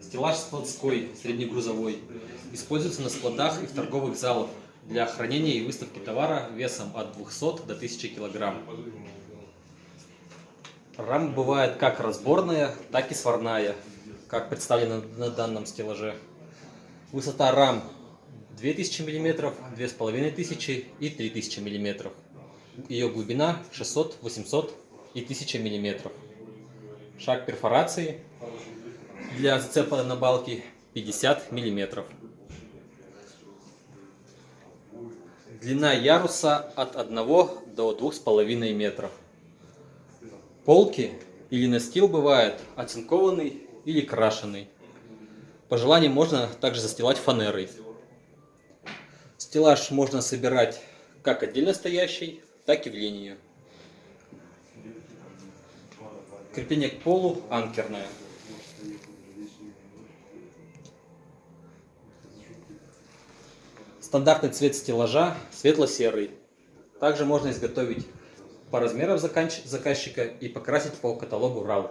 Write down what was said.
Стеллаж складской, среднегрузовой. Используется на складах и в торговых залах для хранения и выставки товара весом от 200 до 1000 килограмм. Рама бывает как разборная, так и сварная, как представлено на данном стеллаже. Высота рам 2000 мм, 2500 и 3000 мм. Ее глубина 600, 800 и 1000 мм. Шаг перфорации для зацепа на балке 50 мм. Длина яруса от 1 до 2,5 метров. Полки или настил бывает оцинкованный или крашеный. По желанию можно также застилать фанерой. Стеллаж можно собирать как отдельно стоящий, так и в линию. Крепление к полу анкерное. Стандартный цвет стеллажа светло-серый. Также можно изготовить по размерам заказчика и покрасить по каталогу RAW.